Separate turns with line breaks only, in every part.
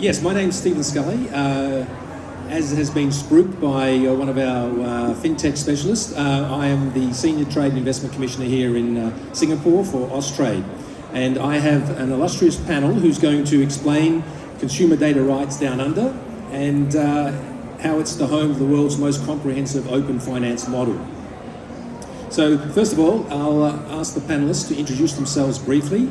Yes, my name's Stephen Scully. Uh, as has been spruiked by uh, one of our uh, fintech specialists, uh, I am the Senior Trade and Investment Commissioner here in uh, Singapore for Austrade. And I have an illustrious panel who's going to explain consumer data rights down under and how it's the home of the world's most comprehensive open finance model. So first of all, I'll ask the panelists to introduce themselves briefly,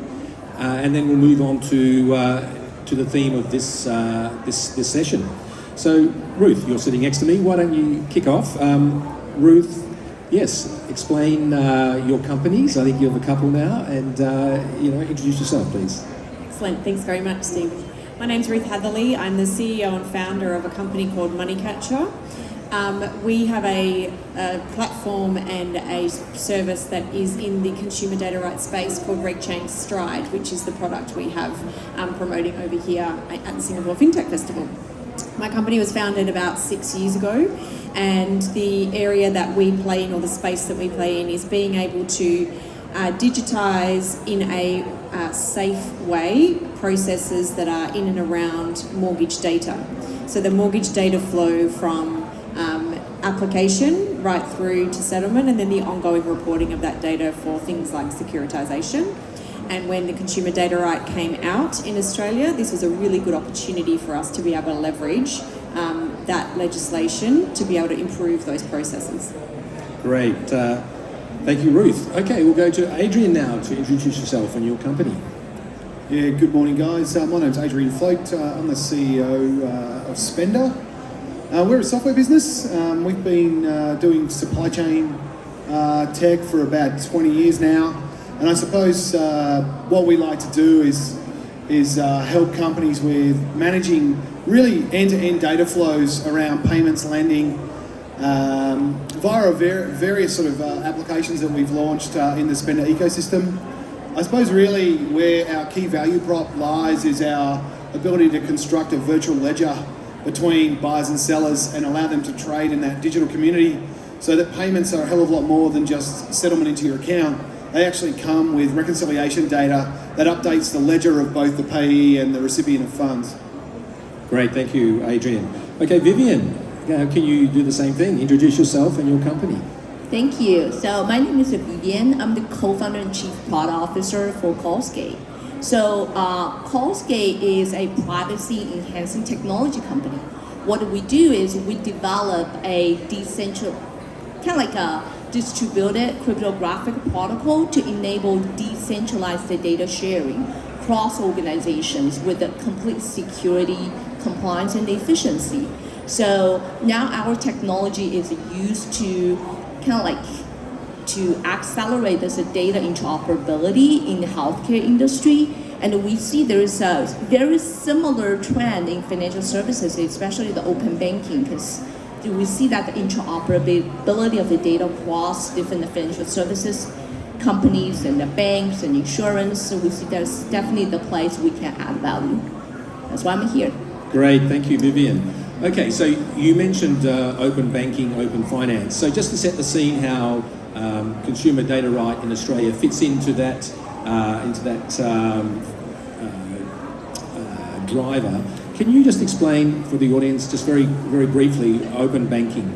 uh, and then we'll move on to uh, to the theme of this uh, this this session. So Ruth, you're sitting next to me. Why don't you kick off? Um, Ruth, yes, explain uh, your companies. I think you have a couple now, and uh, you know, introduce yourself, please.
Excellent. Thanks very much, Steve. My name's Ruth Hatherley. I'm the CEO and founder of a company called Moneycatcha. Um, we have a, a, platform and a service that is in the consumer data rights space called RegChain Stride, which is the product we have um, promoting over here at the Singapore FinTech Festival. My company was founded about six years ago, and the area that we play in, or the space that we play in, is being able to uh, digitize in a uh, safe way processes that are in and around mortgage data. So the mortgage data flow from application right through to settlement and then the ongoing reporting of that data for things like securitization. And when the Consumer Data Right came out in Australia, this was a really good opportunity for us to be able to leverage um, that legislation to be able to improve those processes.
Great. Uh, thank you, Ruth. Okay, we'll go to Adrian now to introduce yourself and your company.
Yeah, good morning, guys. Uh, my name's Adrian Float. Uh, I'm the CEO uh, of Spender. Uh, we're a software business. Um, we've been uh, doing supply chain uh, tech for about 20 years now. And I suppose uh, what we like to do is, is uh, help companies with managing really end-to-end data flows around payments, lending, um, via various sort of uh, applications that we've launched in the Spender ecosystem. I suppose really where our key value prop lies is our ability to construct a virtual ledger between buyers and sellers and allow them to trade in that digital community so that payments are a hell of a lot more than just settlement into your account. They actually come with reconciliation data that updates the ledger of both the payee and the recipient of funds.
Great, thank you, Adrian. Okay, Vivian, uh, can you do the same thing? Introduce yourself and your company.
Thank you. So my name is Vivian. I'm the co-founder and chief product officer for Callscape. So uh, is a privacy enhancing technology company. What we do is we develop a decentralized, kind of like a distributed cryptographic protocol to enable decentralized data sharing across organizations with a complete security, compliance, and efficiency. So now our technology is used to kind of like to accelerate this data interoperability in the healthcare industry. And we see there is a very similar trend in financial services, especially the open banking, because we see that the interoperability of the data across different financial services companies and the banks and insurance. So we see there's definitely the place we can add value. That's why I'm here.
Great, thank you, Vivian. Okay, so you mentioned uh, open banking, open finance. So just to set the scene how um, consumer data right in Australia fits into that uh, into that um, uh, uh, driver. Can you just explain for the audience, just very very briefly, open banking,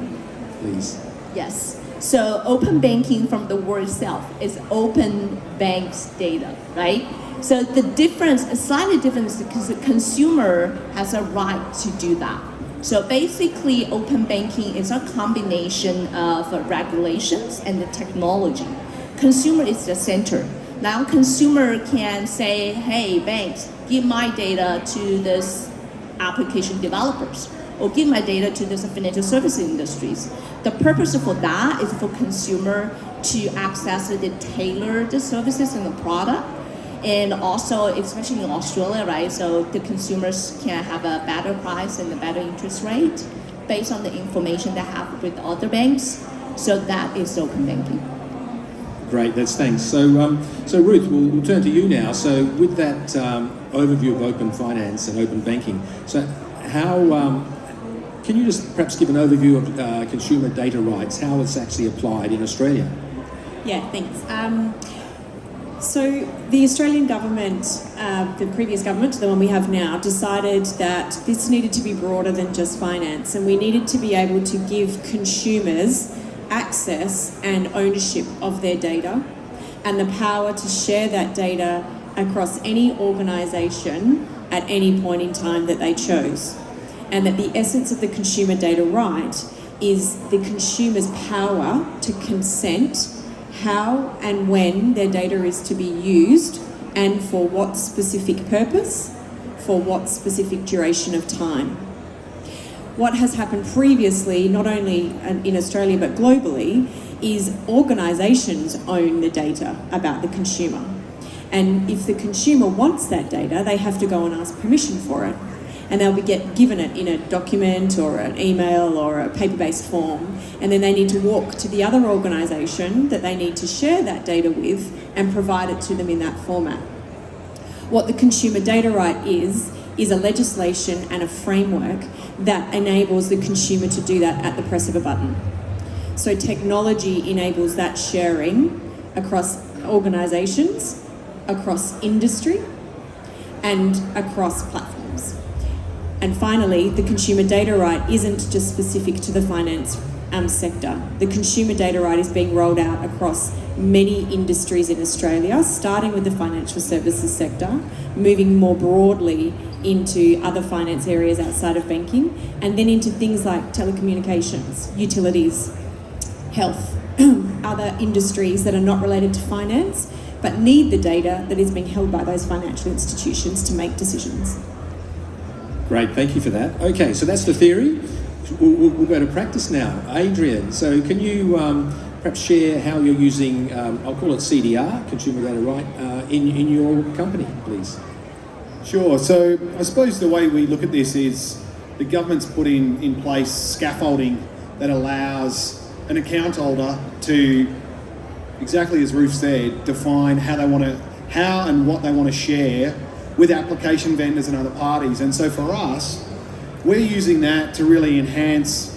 please?
Yes. So open banking from the word itself is open banks data, right? So the difference, a slightly difference, because the consumer has a right to do that. So basically, open banking is a combination of regulations and the technology. Consumer is the center. Now consumer can say, hey, banks, give my data to this application developers or give my data to this financial services industries. The purpose for that is for consumer to access the tailored services and the product and also, especially in Australia, right, so the consumers can have a better price and a better interest rate based on the information they have with other banks. So that is open banking.
Great, that's thanks. So, um, so Ruth, we'll, we'll, turn to you now. So, with that um, overview of open finance and open banking, so how um, can you just perhaps give an overview of uh, consumer data rights, how it's actually applied in Australia?
Yeah, thanks. So the Australian government, uh, the previous government, the one we have now, decided that this needed to be broader than just finance, and we needed to be able to give consumers access and ownership of their data, and the power to share that data across any organisation at any point in time that they chose, and that the essence of the consumer data right is the consumer's power to consent how and when their data is to be used and for what specific purpose, for what specific duration of time. What has happened previously, not only in Australia but globally, is organisations own the data about the consumer. And if the consumer wants that data, they have to go and ask permission for it and they'll be get given it in a document or an email or a paper-based form and then they need to walk to the other organisation that they need to share that data with and provide it to them in that format. What the consumer data right is, is a legislation and a framework that enables the consumer to do that at the press of a button. So technology enables that sharing across organisations, across industry, and across platforms. And finally, the consumer data right isn't just specific to the finance um, sector. The consumer data right is being rolled out across many industries in Australia, starting with the financial services sector, moving more broadly into other finance areas outside of banking, and then into things like telecommunications, utilities, health, other industries that are not related to finance, but need the data that is being held by those financial institutions to make decisions.
Great, thank you for that. Okay, so that's the theory. We'll, we'll, we'll go to practice now. Adrian, so can you um, perhaps share how you're using, um, I'll call it CDR, Consumer Data Right, uh, in, in your company, please?
Sure, so I suppose the way we look at this is the government's put in, in place scaffolding that allows an account holder to, exactly as Ruth said, define how they want to, how and what they want to share with application vendors and other parties. And so for us, we're using that to really enhance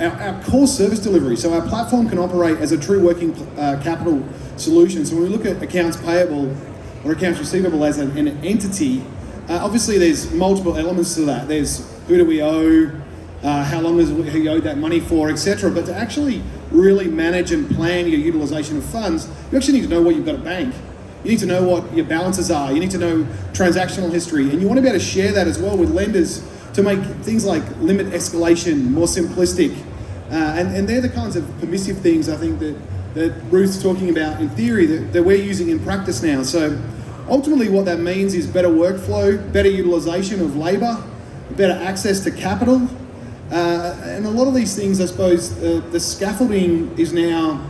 our, our core service delivery. So our platform can operate as a true working uh, capital solution. So when we look at accounts payable or accounts receivable as an, an entity, uh, obviously there's multiple elements to that. There's who do we owe, uh, how long is he owed that money for, etc. But to actually really manage and plan your utilization of funds, you actually need to know what you've got at bank. You need to know what your balances are. You need to know transactional history. And you want to be able to share that as well with lenders to make things like limit escalation more simplistic. Uh, and, and they're the kinds of permissive things I think that, that Ruth's talking about in theory that, that we're using in practice now. So ultimately what that means is better workflow, better utilization of labour, better access to capital. Uh, and a lot of these things, I suppose, uh, the scaffolding is now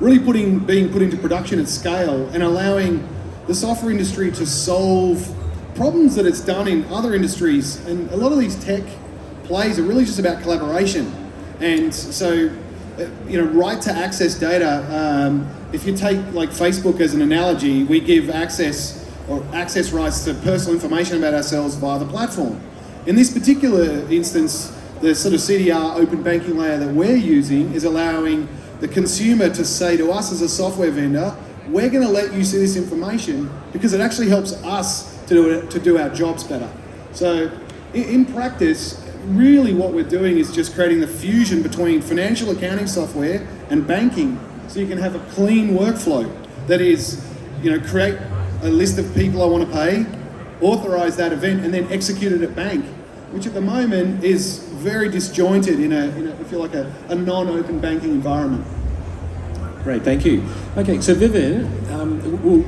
really putting being put into production at scale and allowing the software industry to solve problems that it's done in other industries. And a lot of these tech plays are really just about collaboration. And so, uh, you know, right to access data. Um, if you take like Facebook as an analogy, we give access or access rights to personal information about ourselves via the platform. In this particular instance, the sort of CDR open banking layer that we're using is allowing the consumer to say to us as a software vendor, we're going to let you see this information because it actually helps us to do, it, to do our jobs better. So in, in practice, really what we're doing is just creating the fusion between financial accounting software and banking so you can have a clean workflow that is, you know, create a list of people I want to pay, authorize that event, and then execute it at bank, which at the moment is very disjointed in a, in like, a, a non-open banking environment.
Great, thank you. Okay, so Vivian, um, we'll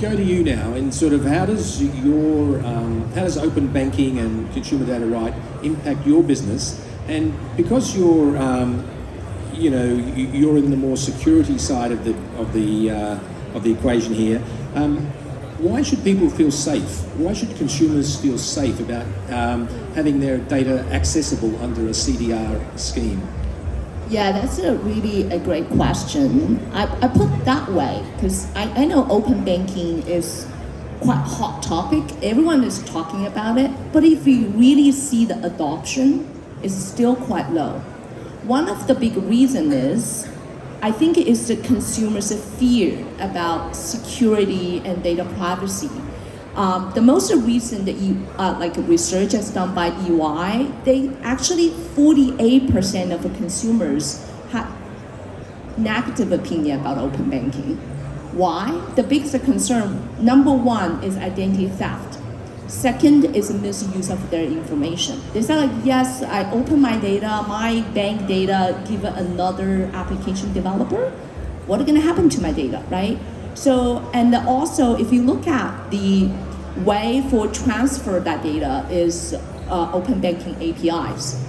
go to you now and sort of how does your, um, how does open banking and consumer data right impact your business? And because you're, um, you know, you're in the more security side of the, of the, uh, of the equation here, um, why should people feel safe? Why should consumers feel safe about um, having their data accessible under a CDR scheme?
Yeah, that's a really a great question. I, I put that way because I, I know open banking is quite hot topic. Everyone is talking about it, but if you really see the adoption, it's still quite low. One of the big reason is I think it's the consumer's fear about security and data privacy. Um, the most recent you, uh, like research has done by EY, they actually 48% of the consumers have negative opinion about open banking. Why? The biggest concern, number one, is identity theft. Second is misuse of their information. They say like, yes, I open my data, my bank data, give it another application developer. What is gonna happen to my data, right? So, and also if you look at the way for transfer that data is uh, open banking APIs.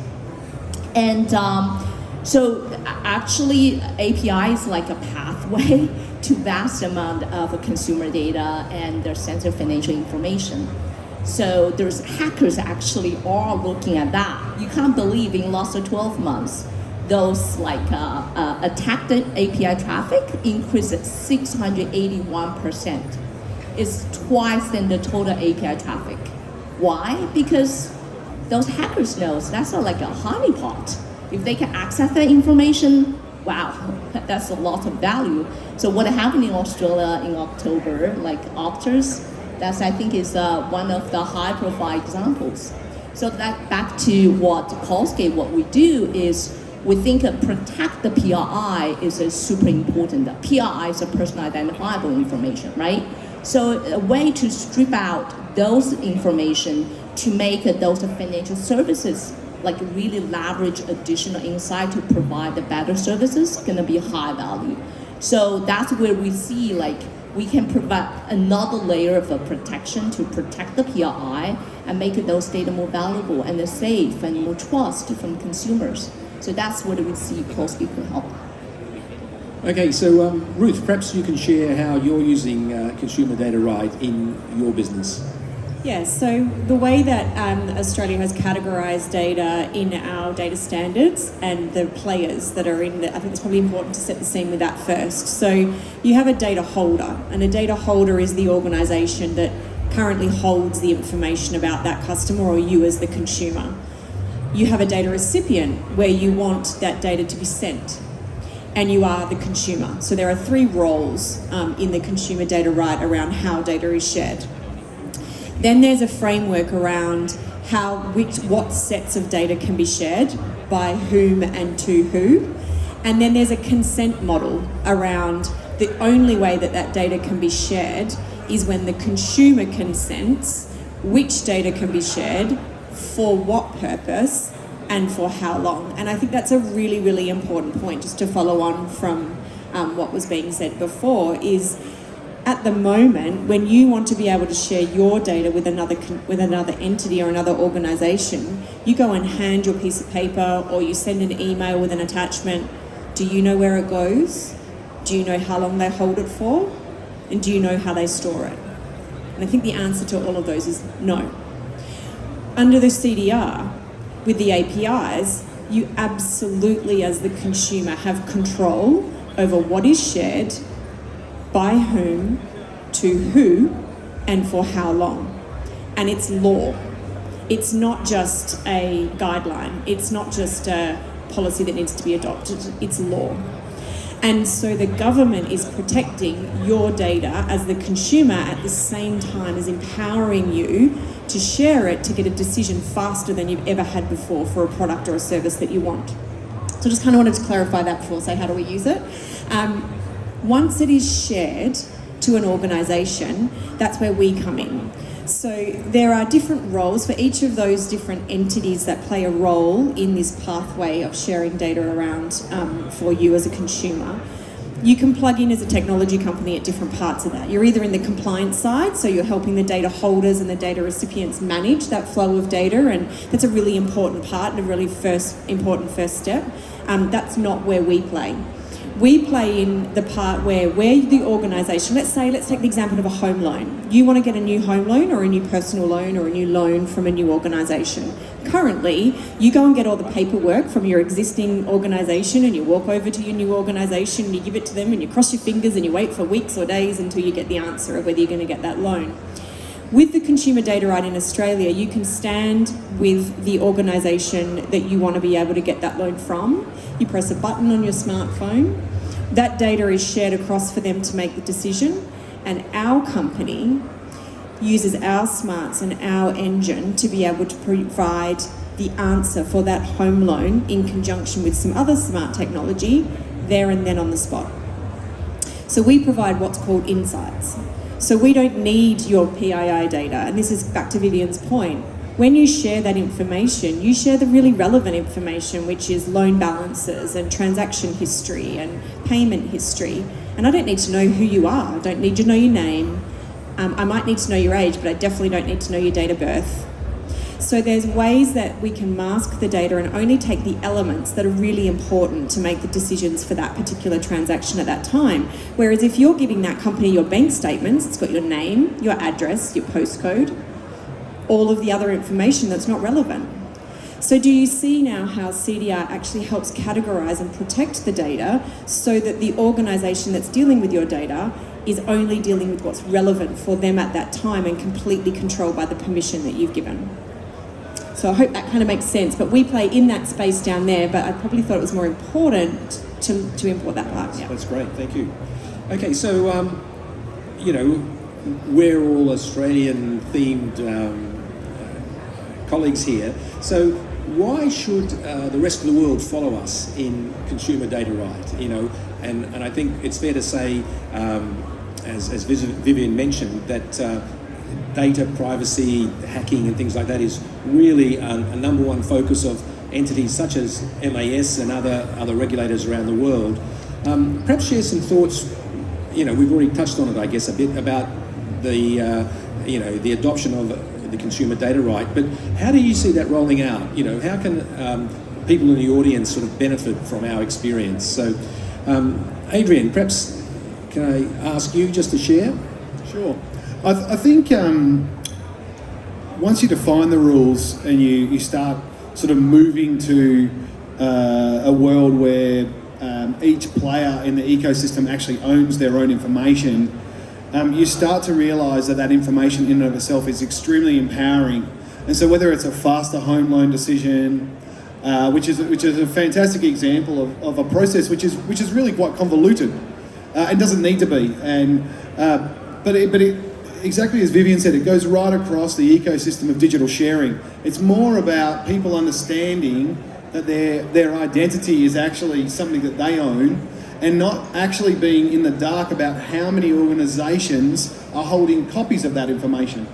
And um, so actually API is like a pathway to vast amount of consumer data and their sensitive financial information. So there's hackers actually are looking at that. You can't believe in last 12 months, those like uh, uh, attacked API traffic increased 681%. It's twice than the total API traffic. Why? Because those hackers knows that's not like a honeypot. If they can access that information, wow, that's a lot of value. So what happened in Australia in October, like Optus, that's I think is uh, one of the high profile examples. So that back to what Callscape, what we do is we think uh, protect the PII is super important. The PII is a personal identifiable information, right? So a way to strip out those information to make those financial services like really leverage additional insight to provide the better services gonna be high value. So that's where we see like we can provide another layer of protection to protect the PII and make those data more valuable and safe and more trust from consumers. So that's what we see Callscape can help.
Okay, so um, Ruth, perhaps you can share how you're using uh, consumer data right in your business.
Yes, so the way that um, Australia has categorised data in our data standards and the players that are in the, I think it's probably important to set the scene with that first. So you have a data holder, and a data holder is the organisation that currently holds the information about that customer or you as the consumer. You have a data recipient where you want that data to be sent and you are the consumer. So there are three roles um, in the consumer data right around how data is shared. Then there's a framework around how which what sets of data can be shared by whom and to who. And then there's a consent model around the only way that that data can be shared is when the consumer consents which data can be shared, for what purpose, and for how long. And I think that's a really, really important point just to follow on from um, what was being said before is at the moment, when you want to be able to share your data with another with another entity or another organization, you go and hand your piece of paper or you send an email with an attachment. Do you know where it goes? Do you know how long they hold it for? And do you know how they store it? And I think the answer to all of those is no. Under the CDR, with the APIs, you absolutely, as the consumer, have control over what is shared by whom, to who, and for how long. And it's law. It's not just a guideline, it's not just a policy that needs to be adopted, it's law. And so the government is protecting your data as the consumer at the same time as empowering you to share it to get a decision faster than you've ever had before for a product or a service that you want. So I just kind of wanted to clarify that before say how do we use it. Um, once it is shared to an organisation, that's where we come in. So there are different roles for each of those different entities that play a role in this pathway of sharing data around um, for you as a consumer. You can plug in as a technology company at different parts of that. You're either in the compliance side, so you're helping the data holders and the data recipients manage that flow of data, and that's a really important part and a really first important first step. Um, that's not where we play we play in the part where we're the organisation. Let's say, let's take the example of a home loan. You want to get a new home loan or a new personal loan or a new loan from a new organisation. Currently, you go and get all the paperwork from your existing organisation and you walk over to your new organisation and you give it to them and you cross your fingers and you wait for weeks or days until you get the answer of whether you're going to get that loan. With the consumer data right in Australia, you can stand with the organisation that you want to be able to get that loan from. You press a button on your smartphone That data is shared across for them to make the decision, and our company uses our smarts and our engine to be able to provide the answer for that home loan in conjunction with some other smart technology there and then on the spot. So we provide what's called insights. So we don't need your PII data, and this is back to Vivian's point. When you share that information, you share the really relevant information, which is loan balances and transaction history and payment history. And I don't need to know who you are. I don't need to know your name. Um, I might need to know your age, but I definitely don't need to know your date of birth. So there's ways that we can mask the data and only take the elements that are really important to make the decisions for that particular transaction at that time. Whereas if you're giving that company your bank statements, it's got your name, your address, your postcode, all of the other information that's not relevant. So do you see now how CDR actually helps categorize and protect the data so that the organization that's dealing with your data is only dealing with what's relevant for them at that time and completely controlled by the permission that you've given? So I hope that kind of makes sense. But we play in that space down there, but I probably thought it was more important to, to import that part. Yeah.
That's great, thank you. Okay, so, um, you know, we're all Australian themed um, colleagues here. So why should uh, the rest of the world follow us in consumer data right? You know, and, and I think it's fair to say, um, as, as Vivian mentioned, that uh, data privacy, hacking, and things like that is really a, a, number one focus of entities such as MAS and other other regulators around the world. Um, perhaps share some thoughts. You know, we've already touched on it, I guess, a bit about the uh, you know the adoption of the consumer data right. But how do you see that rolling out? You know, how can um, people in the audience sort of benefit from our experience? So, um, Adrian, perhaps can I ask you just to share?
Sure. I, th- I think um, once you define the rules and you, you start sort of moving to uh, a world where um, each player in the ecosystem actually owns their own information, um, you start to realize that that information in and of itself is extremely empowering. And so whether it's a faster home loan decision, uh, which is which is a fantastic example of, of a process which is which is really quite convoluted uh, and doesn't need to be. And uh, but it, but it exactly as Vivian said, it goes right across the ecosystem of digital sharing. It's more about people understanding that their, their identity is actually something that they own and not actually being in the dark about how many organisations are holding copies of that information.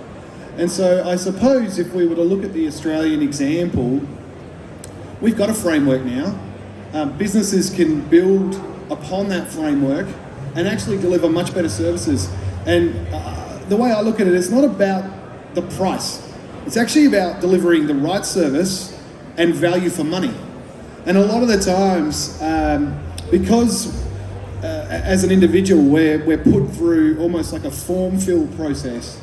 And so I suppose if we were to look at the Australian example, we've got a framework now. Um, businesses can build upon that framework and actually deliver much better services. And uh, the way I look at it, it's not about the price. It's actually about delivering the right service and value for money. And a lot of the times, um, because uh, as an individual, we're, we're put through almost like a form fill process.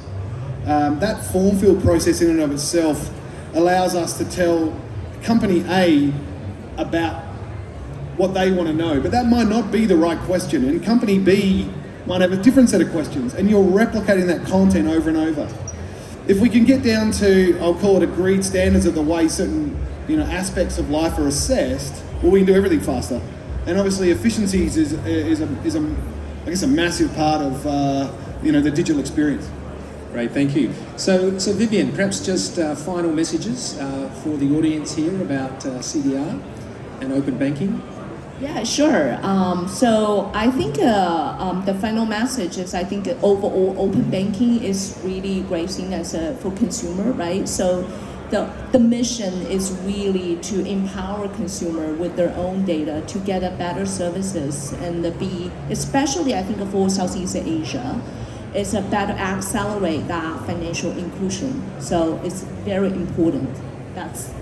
Um, that form fill process, in and of itself, allows us to tell company A about what they want to know, but that might not be the right question. And company B might have a different set of questions, and you're replicating that content over and over. If we can get down to, I'll call it agreed standards of the way certain you know, aspects of life are assessed, well, we can do everything faster. And obviously, efficiencies is, is, a, is a, I guess, a massive part of uh, you know, the digital experience.
Great, thank you. So, so Vivian, perhaps just uh, final messages uh, for the audience here about uh, CDR and open banking.
Yeah, sure. Um, so I think uh, um, the final message is I think overall open banking is really great thing as a, for consumer, right? So the, the mission is really to empower consumer with their own data to get a better services and be, especially I think for Southeast Asia, it's a better accelerate that financial inclusion. So it's very important. That's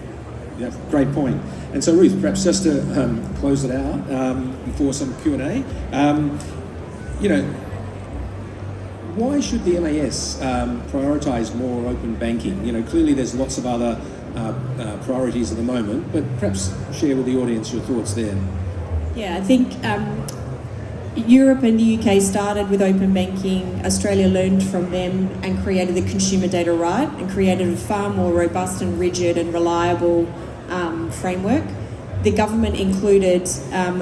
yeah, great point. And so, Ruth, perhaps just to um, close it out um, before some Q and A, um, you know, why should the MAS um, prioritise more open banking? You know, clearly there's lots of other uh, uh, priorities at the moment, but perhaps share with the audience your thoughts there.
Yeah, I think um, Europe and the UK started with open banking. Australia learned from them and created the consumer data right and created a far more robust and rigid and reliable um, framework. The government included um,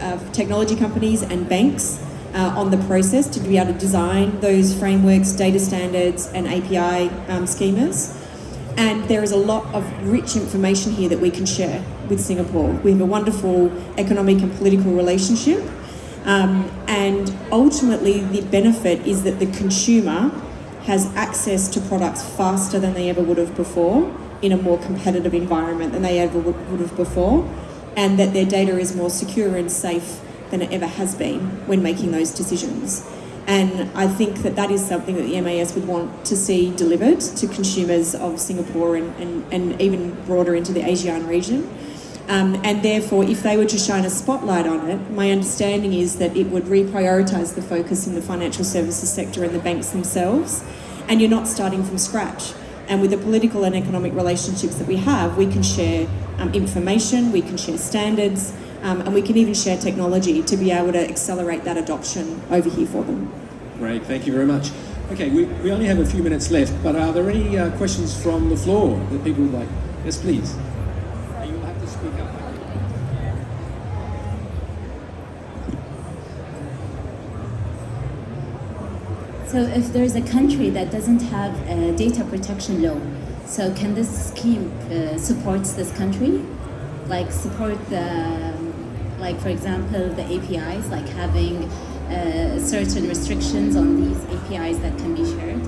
uh, technology companies and banks uh, on the process to be able to design those frameworks, data standards, and API um, schemas. And there is a lot of rich information here that we can share with Singapore. We have a wonderful economic and political relationship. Um, and ultimately, the benefit is that the consumer has access to products faster than they ever would have before in a more competitive environment than they ever would have before, and that their data is more secure and safe than it ever has been when making those decisions. And I think that that is something that the MAS would want to see delivered to consumers of Singapore and, and, and even broader into the ASEAN region. Um, and therefore, if they were to shine a spotlight on it, my understanding is that it would reprioritise the focus in the financial services sector and the banks themselves. And you're not starting from scratch. And with the political and economic relationships that we have, we can share um, information, we can share standards, um, and we can even share technology to be able to accelerate that adoption over here for them.
Great, thank you very much. Okay, we, we only have a few minutes left, but are there any uh, questions from the floor that people would like? Yes, please. Uh, You'll have to speak up.
So if there's a country that doesn't have a data protection law, so can this scheme uh, supports this country? Like support the, like for example, the APIs, like having uh, certain restrictions on these APIs that can be shared?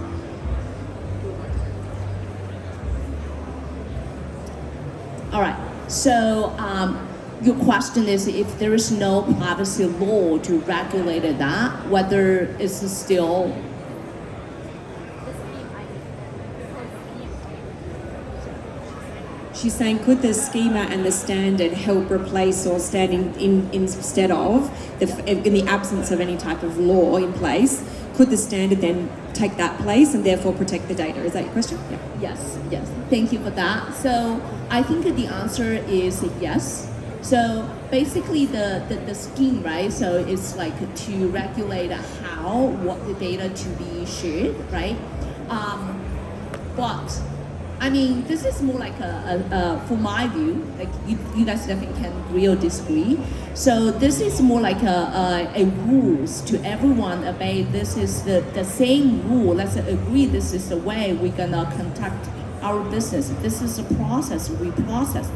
All right. So um, your question is if there is no privacy law to regulate that, whether it's still
She's saying, could the schema and the standard help replace or stand in, in, instead of, the, in the absence of any type of law in place, could the standard then take that place and therefore protect the data? Is that your question? Yeah.
Yes, yes. Thank you for that. So I think the answer is yes. So basically the, the, the scheme, right? So it's like to regulate how, what the data to be shared, right? Um, but I mean, this is more like a, a, a for my view, like you, you guys definitely can agree or disagree. So this is more like a, a, a rules to everyone obey. This is the, the same rule. Let's agree this is the way we're gonna conduct our business. This is a process we process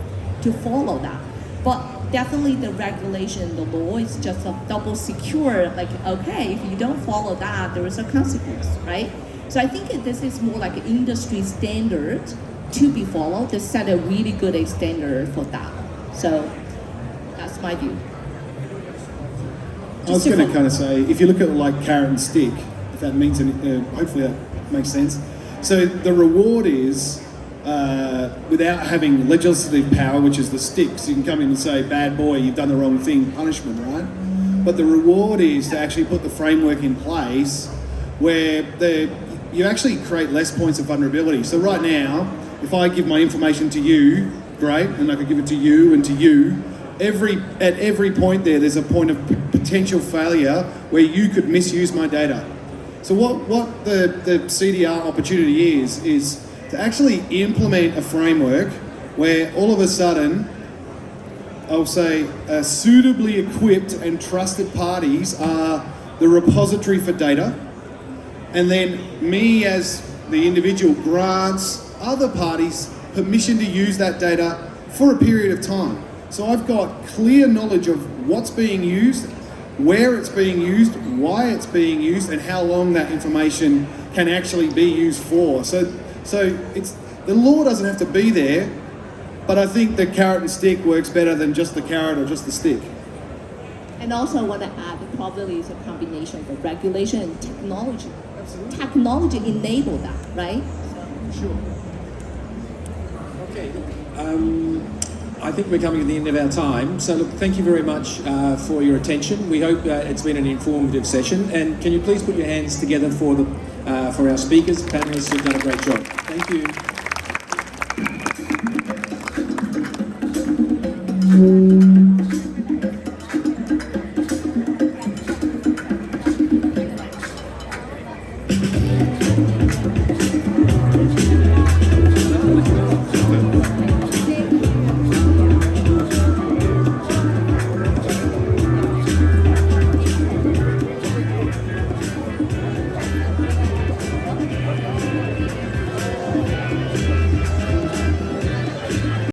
to follow that. But definitely the regulation, the law is just a double secure. Like okay, if you don't follow that, there is a consequence, right? So I think this is more like an industry standard to be followed. They set a really good standard for that. So that's my view.
I was
Just
going to kind of say, if you look at like carrot and stick, if that means any, uh, hopefully that makes sense. So the reward is uh, without having legislative power, which is the sticks. You can come in and say, "Bad boy, you've done the wrong thing," punishment, right? But the reward is to actually put the framework in place where the you actually create less points of vulnerability. So right now, if I give my information to you, great, and I could give it to you and to you. Every at every point there, there's a point of potential failure where you could misuse my data. So what what the the CDR opportunity is is to actually implement a framework where all of a sudden I'll say uh, suitably equipped and trusted parties are the repository for data, and then me as the individual grants other parties permission to use that data for a period of time. So I've got clear knowledge of what's being used, where it's being used, why it's being used, and how long that information can actually be used for. So, so it's the law doesn't have to be there, but I think the carrot and stick works better than just the carrot or just the stick.
And also, I want to add, probably is a combination of regulation and technology. Absolutely. Technology enable that, right?
Sure.
Okay, um, I think we're coming to the end of our time. So, look, thank you very much uh, for your attention. We hope uh, it's been an informative session. And can you please put your hands together for the uh, for our speakers, panelists who've done a great job. Thank you. Thank you.